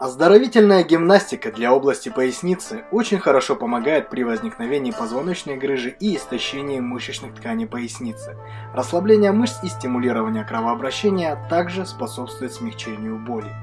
Оздоровительная гимнастика для области поясницы очень хорошо помогает при возникновении позвоночной грыжи и истощении мышечных тканей поясницы. Расслабление мышц и стимулирование кровообращения также способствует смягчению боли.